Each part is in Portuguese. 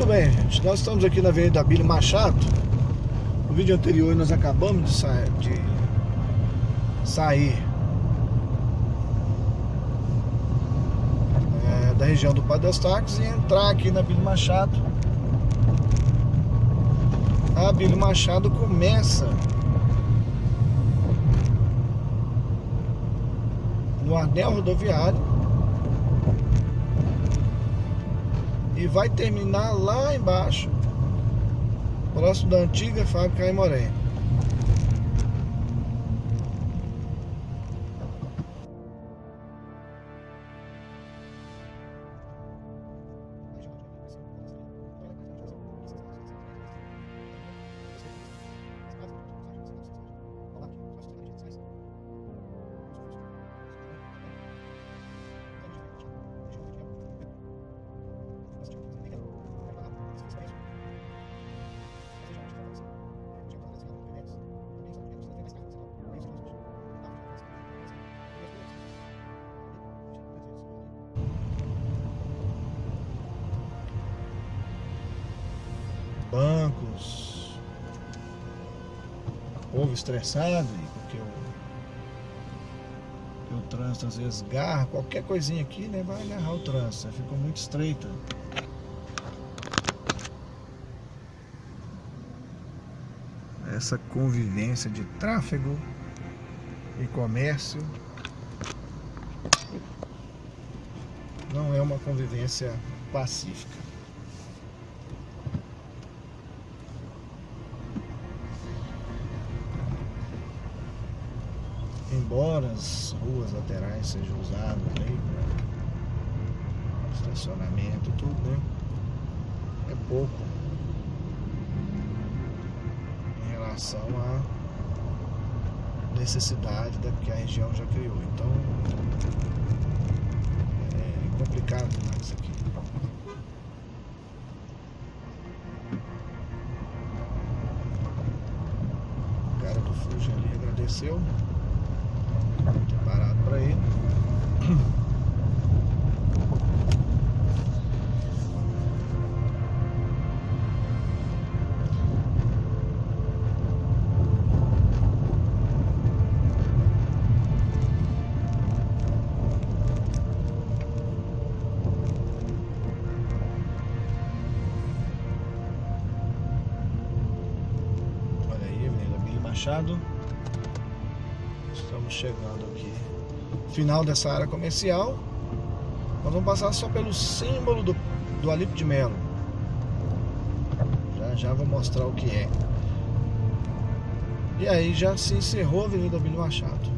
Muito bem, gente. Nós estamos aqui na Avenida Abílio Machado. No vídeo anterior nós acabamos de, sa de sair é, da região do Padre Eustáquio e entrar aqui na Abílio Machado. A Abílio Machado começa no anel rodoviário e vai terminar lá embaixo, próximo da antiga fábrica Aimoré. Bancos, povo estressado, porque o, o trânsito às vezes garra, qualquer coisinha aqui né, vai agarrar o trânsito, ficou muito estreita. Essa convivência de tráfego e comércio não é uma convivência pacífica. Embora as ruas laterais sejam usadas aí para estacionamento tudo, né? É pouco em relação à necessidade da que a região já criou. Então é complicado demais aqui. O cara do Fuji ali agradeceu ir. Olha aí, Avenida Billy Machado. Estamos chegando. Final dessa área comercial. Nós vamos passar só pelo símbolo do, do Alipe de Melo. Já já vou mostrar o que é. E aí já se encerrou a Avenida Bilho Machado.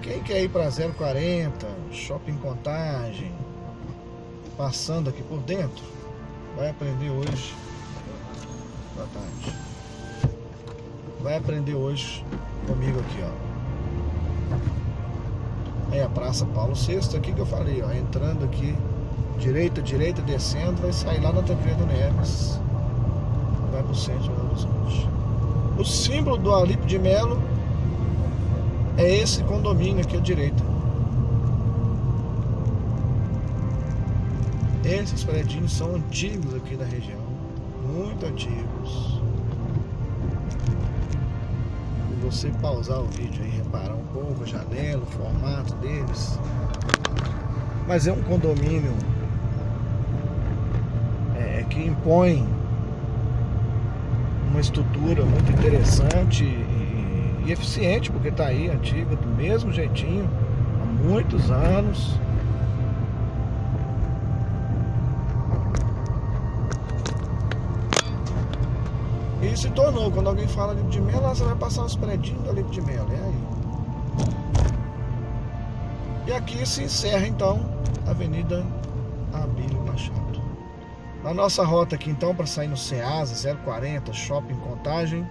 Quem quer ir para 040, Shopping Contagem, passando aqui por dentro, vai aprender hoje. Boa tarde vai aprender hoje comigo aqui, ó. É a Praça Paulo VI, aqui que eu falei, ó, entrando aqui, direita, direita, descendo, vai sair lá na Tancredo Neves, vai pro centro de Belo Horizonte. O símbolo do Alipe de Melo é esse condomínio aqui à direita. Esses predinhos são antigos aqui da região, muito antigos você pausar o vídeo e reparar um pouco a janela, o formato deles. Mas é um condomínio é, que impõe uma estrutura muito interessante e, e eficiente, porque está aí antiga, do mesmo jeitinho, há muitos anos. E se tornou, quando alguém fala de mel, você vai passar os predinhos livro de mel, é aí. E aqui se encerra então a Avenida Abílio Machado. Na nossa rota aqui então, para sair no Ceasa 040, Shopping Contagem,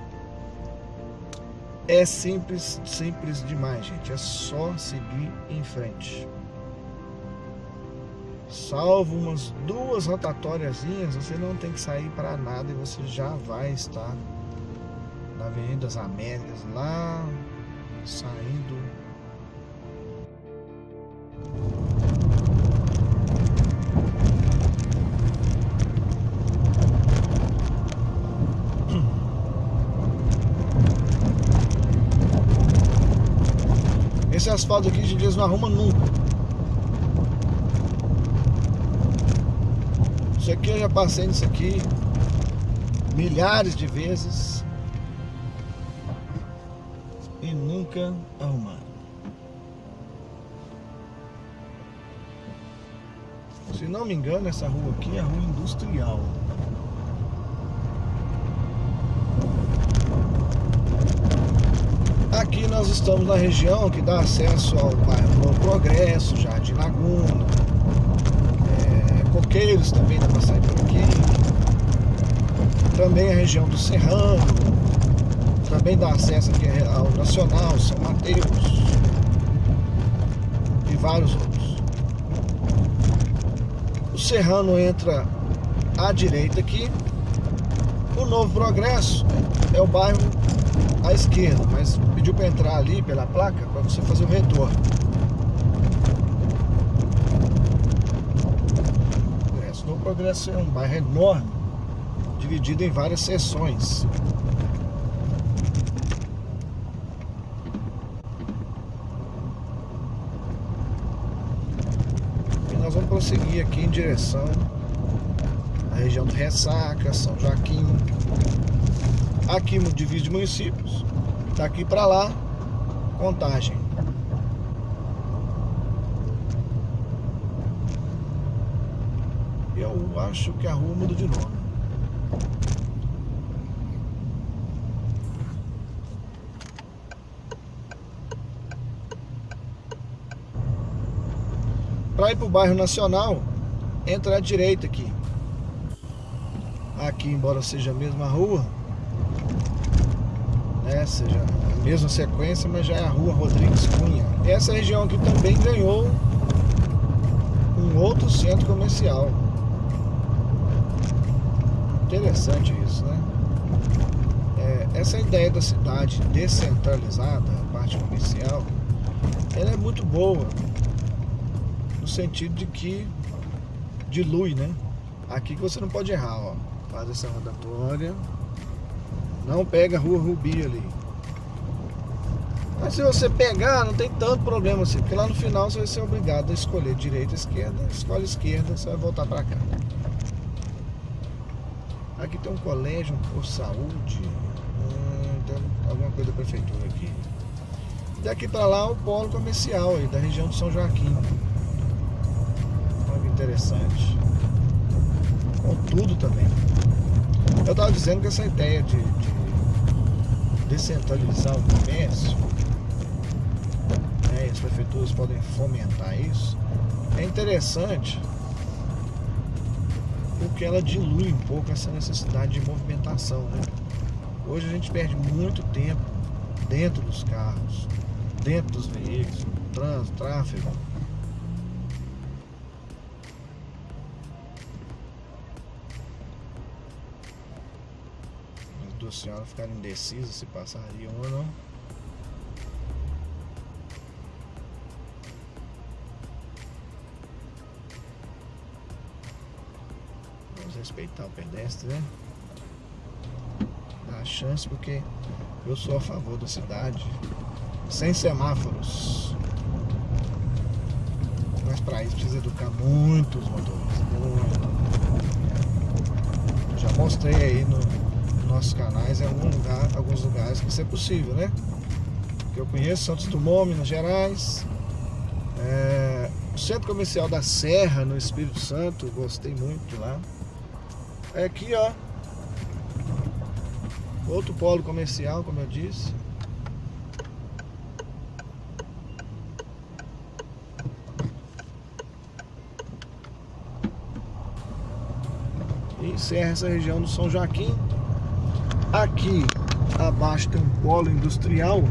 é simples, simples demais, gente. É só seguir em frente salvo umas duas rotatóriazinhas, você não tem que sair para nada e você já vai estar na Avenida das Américas, lá saindo. Esse asfalto aqui de vez não arruma nunca. Isso aqui eu já passei nisso aqui milhares de vezes e nunca arrumaram. Se não me engano, essa rua aqui é rua industrial. Aqui nós estamos na região que dá acesso ao bairro Progresso, Jardim Laguna, Coqueiros também dá para sair por aqui. Também a região do Serrano, também dá acesso aqui ao Nacional, São Mateus e vários outros. O Serrano entra à direita aqui. O Novo Progresso é o bairro à esquerda, mas pediu para entrar ali pela placa para você fazer o retorno. Progresso é um bairro enorme, dividido em várias seções. E nós vamos prosseguir aqui em direção à região do Ressaca, São Joaquim, aqui no divide de municípios. Daqui para lá, contagem. Eu acho que a rua muda de nome. Para ir para o bairro Nacional, entra à direita aqui. Aqui, embora seja a mesma rua, né? Seja a mesma sequência, mas já é a rua Rodrigues Cunha. Essa região aqui também ganhou um outro centro comercial. Interessante isso, né? É, essa ideia da cidade descentralizada, a parte comercial, ela é muito boa. No sentido de que dilui, né? Aqui que você não pode errar, ó. Faz essa rodatória não pega a rua Rubi ali. Mas se você pegar, não tem tanto problema assim, porque lá no final você vai ser obrigado a escolher direita esquerda. Escolhe esquerda, você vai voltar para cá. Aqui tem um colégio, um posto de saúde, hum, tem alguma coisa da prefeitura aqui. Daqui para lá o polo comercial aí, da região de São Joaquim. Olha que interessante. Com tudo também. Eu estava dizendo que essa ideia de, de descentralizar o comércio, né, as prefeituras podem fomentar isso, é interessante porque ela dilui um pouco essa necessidade de movimentação. Né? Hoje a gente perde muito tempo dentro dos carros, dentro dos veículos, trânsito, tráfego. duas senhoras ficaram indecisas se passariam ou não. Respeitar o pedestre, né? Dá a chance porque eu sou a favor da cidade sem semáforos. Mas para isso precisa educar muitos motoristas. Muito. Já mostrei aí no, nossos canais em algum lugar, alguns lugares que isso é possível, né? Que eu conheço Santos Dumont, Minas Gerais, é, o Centro Comercial da Serra, no Espírito Santo, gostei muito de lá. É aqui, ó, outro polo comercial, como eu disse. E encerra essa região do São Joaquim. Aqui abaixo tem um polo industrial.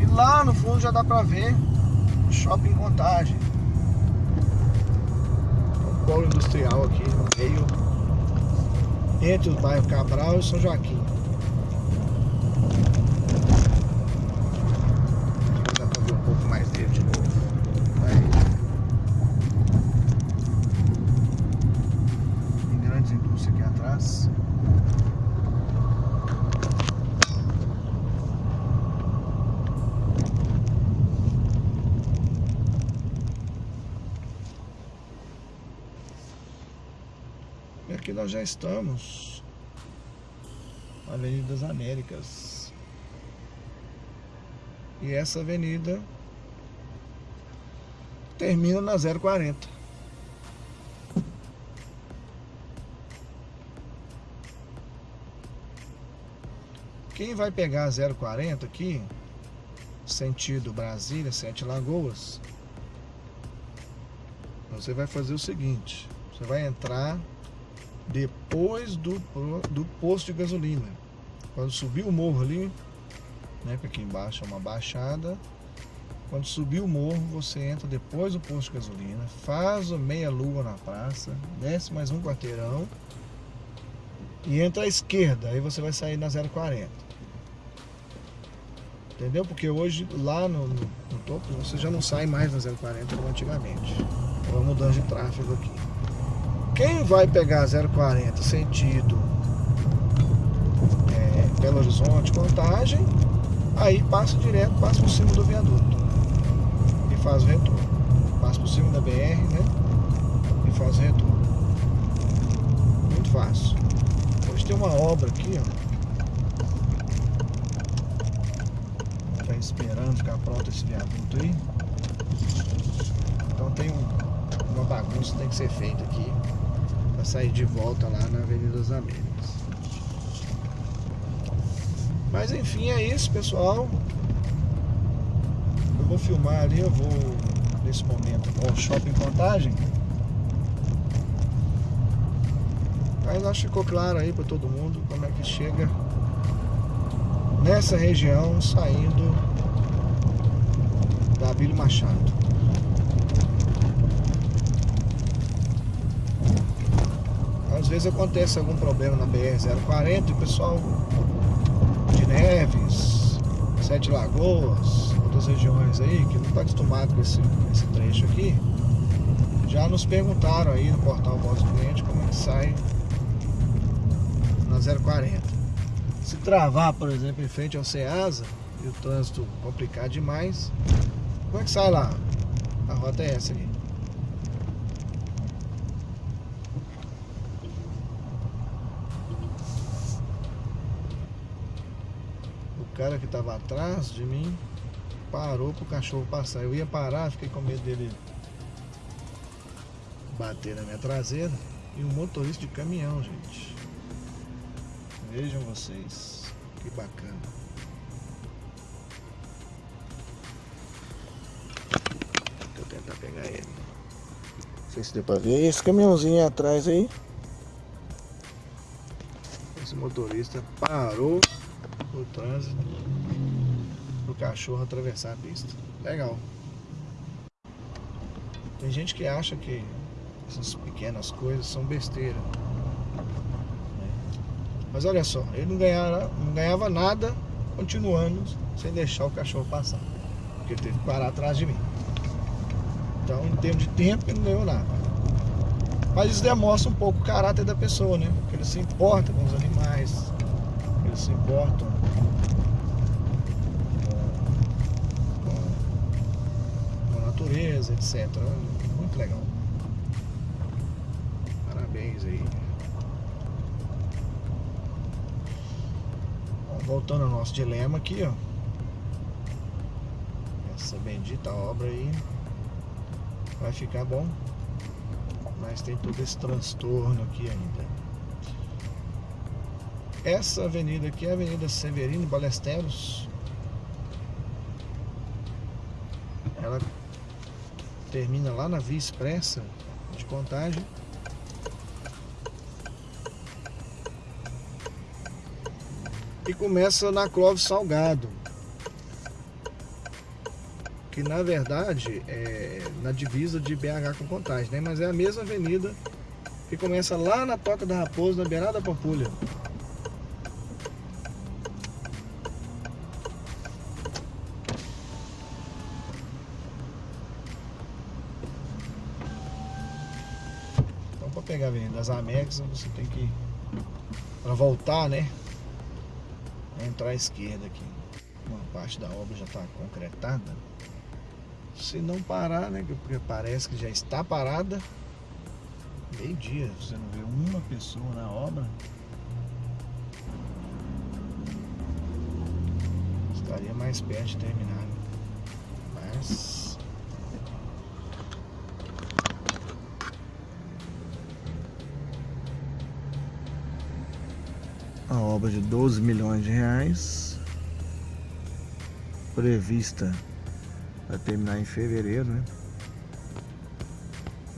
E lá no fundo já dá pra ver o shopping Contagem. Polo industrial aqui no meio, entre o bairro Cabral e São Joaquim. Dá pra ver um pouco mais dele de novo. Aí. Tem grandes indústrias aqui atrás. Nós já estamos Avenida das Américas. E essa avenida termina na 040. Quem vai pegar a 040 aqui, sentido Brasília, Sete Lagoas, você vai fazer o seguinte, você vai entrar depois do, do posto de gasolina. Quando subir o morro ali, né, porque aqui embaixo é uma baixada, quando subir o morro, você entra depois do posto de gasolina, faz a meia lua na praça, desce mais um quarteirão e entra à esquerda, aí você vai sair na 040. Entendeu? Porque hoje lá no, no, no topo você já não sai mais na 040 como antigamente. É uma mudança de tráfego aqui. Quem vai pegar 040 sentido é, Belo Horizonte, Contagem, aí passa direto, passa por cima do viaduto e faz o retorno. Passa por cima da BR, né? E faz o retorno. Muito fácil. Hoje tem uma obra aqui, ó. Tá esperando ficar pronto esse viaduto aí. Então tem um, uma bagunça que tem que ser feita aqui para sair de volta lá na Avenida das Américas. Mas enfim, é isso, pessoal. Eu vou filmar ali, eu vou nesse momento ao Shopping Contagem. Mas acho que ficou claro aí para todo mundo como é que chega nessa região saindo da Abílio Machado. Às vezes acontece algum problema na BR-040 e o pessoal de Neves, Sete Lagoas, outras regiões aí, que não está acostumado com esse, esse trecho aqui, já nos perguntaram aí no portal Voz do Cliente como é que sai na 040. Se travar, por exemplo, em frente ao Ceasa e o trânsito complicar demais, como é que sai lá? A rota é essa aqui. Cara que estava atrás de mim parou para o cachorro passar. Eu ia parar, fiquei com medo dele bater na minha traseira. E um motorista de caminhão, gente. Vejam vocês. Que bacana. Eu tentar pegar ele. Não sei se deu pra ver. Esse caminhãozinho atrás aí. Esse motorista parou no trânsito pro cachorro atravessar a pista. Legal. Tem gente que acha que essas pequenas coisas são besteira. Mas olha só, ele não ganhava, não ganhava nada continuando sem deixar o cachorro passar. Porque ele teve que parar atrás de mim. Então, em termos de tempo, ele não ganhou nada. Mas isso demonstra um pouco o caráter da pessoa, né? Porque ele se importa com os animais, eles se importam com, com a natureza, etc. Muito legal. Parabéns aí. Bom, voltando ao nosso dilema aqui, ó. Essa bendita obra aí vai ficar bom. Mas tem todo esse transtorno aqui ainda. Essa avenida aqui é a Avenida Severino Balesteros. Ela termina lá na Via Expressa de Contagem. E começa na Clóvis Salgado. Que na verdade é na divisa de BH com Contagem, né? Mas é a mesma avenida que começa lá na Toca da Raposa, na beirada da Pampulha. pegar a Avenida das Américas, você tem que, para voltar, né, entrar à esquerda aqui. Uma parte da obra já está concretada. Se não parar, né, porque parece que já está parada, Meio-dia, você não vê uma pessoa na obra. Estaria mais perto de terminar. né? Mas. A obra de 12 milhões de reais. Prevista para terminar em fevereiro, né?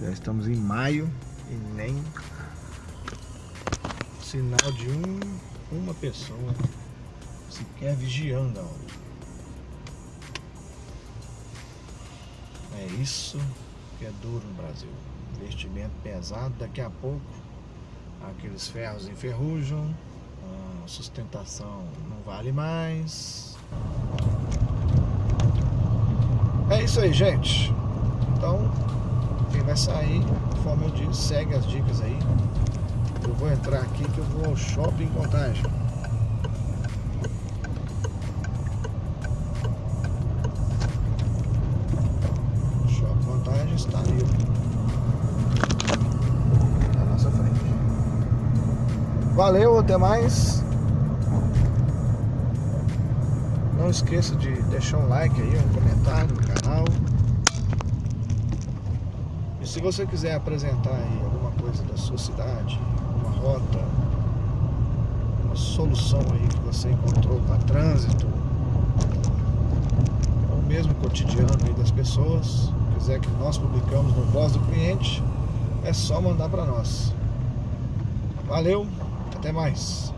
Já estamos em maio e nem sinal de um, uma pessoa sequer vigiando a obra. É isso que é duro no Brasil. Investimento pesado, daqui a pouco aqueles ferros enferrujam, sustentação não vale mais. É isso aí, gente. Então, quem vai sair, conforme eu disse, segue as dicas aí. Eu vou entrar aqui que eu vou ao shopping contagem. Shopping contagem está ali. Na nossa frente. Valeu, até mais. Esqueça de deixar um like aí, um comentário no canal. E se você quiser apresentar aí alguma coisa da sua cidade, uma rota, uma solução aí que você encontrou para trânsito, ou mesmo cotidiano aí das pessoas, quiser que nós publicamos no Voz do Cliente, é só mandar para nós. Valeu, até mais.